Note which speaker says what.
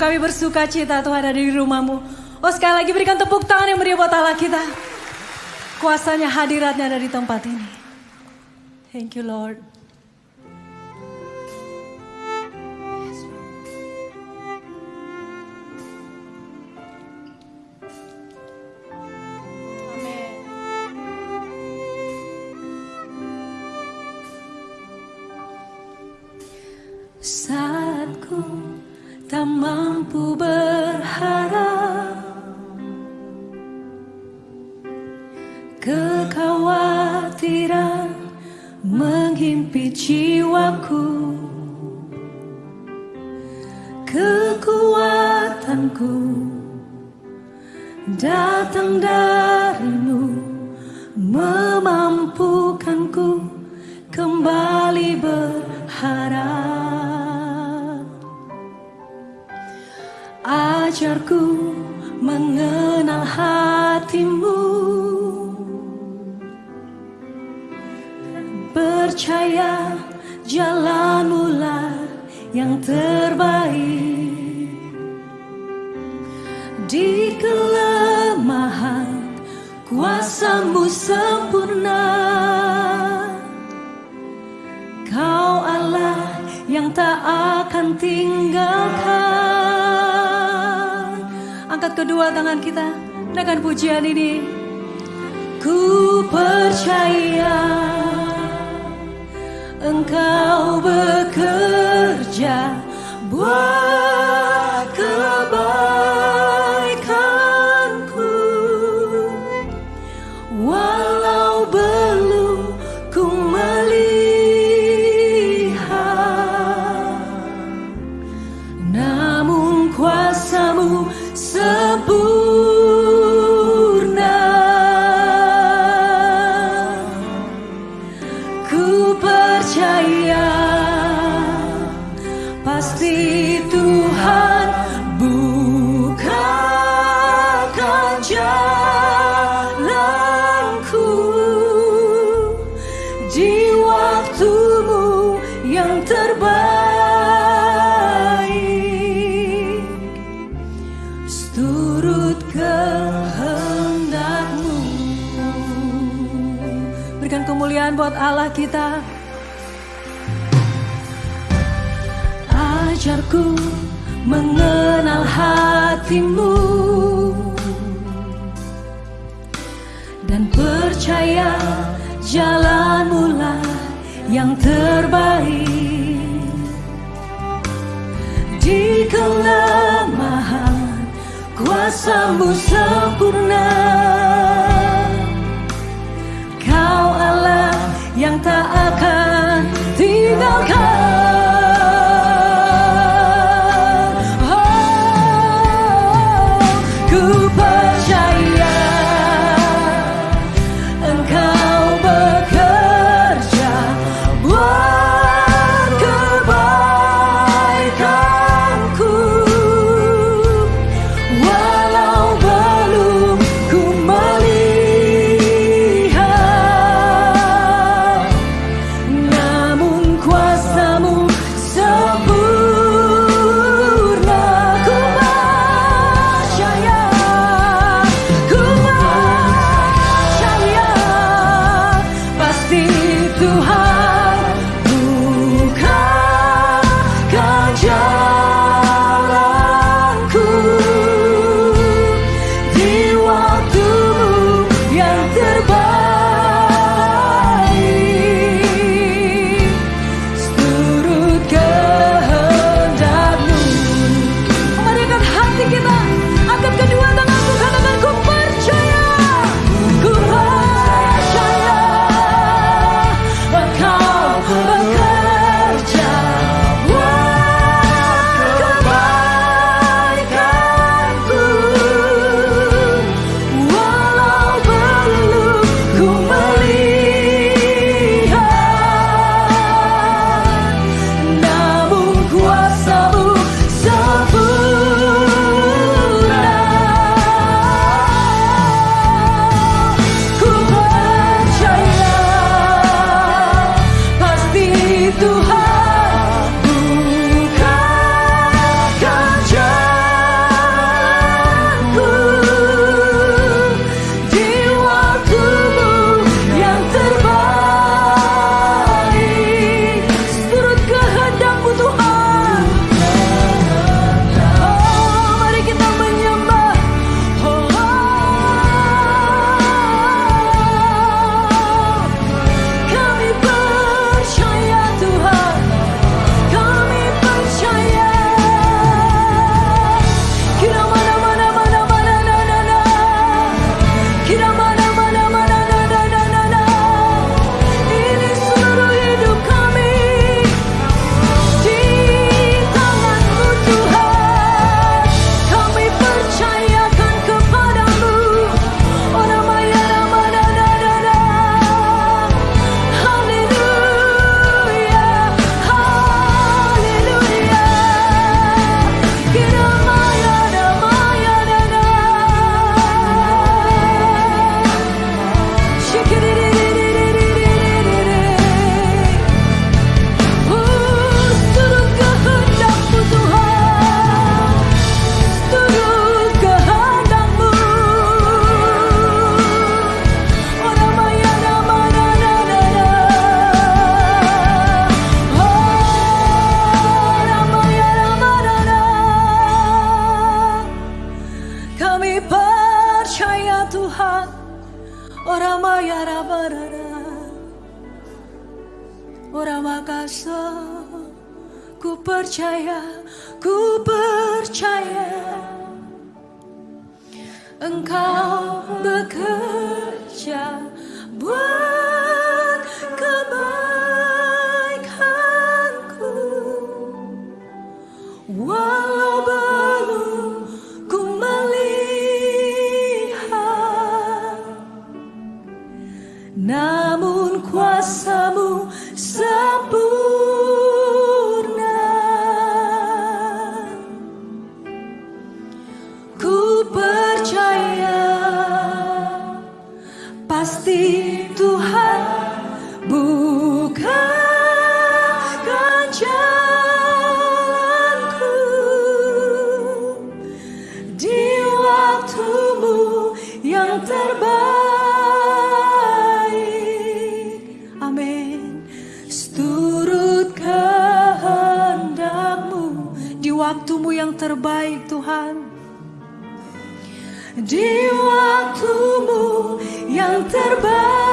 Speaker 1: kami bersuka cita Tuhan ada di rumahmu. Oh sekali lagi berikan tepuk tangan yang meriah buat Allah kita. Kuasanya hadiratnya ada di tempat ini. Thank you Lord. Tak mampu berharap Kekhawatiran menghimpit jiwaku Kekuatanku datang darimu Memampukanku kembali berharap Ajarku mengenal hatimu. Percaya jalanmu lah yang terbaik. Di kelemahan kuasamu sempurna. Kau Allah yang tak akan tinggalkan kedua tangan kita dengan pujian ini. Ku percaya Engkau bekerja buat kemuliaan buat Allah kita. Ajarku mengenal hatimu. Dan percaya jalanmu lah yang terbaik. Di kelemahan kuasamu sempurna yang tak akan tinggalkan percaya Tuhan Orang maya rabarara Orang makasa Ku percaya Ku percaya. Engkau bekerja Buat di waktumu yang terbaik.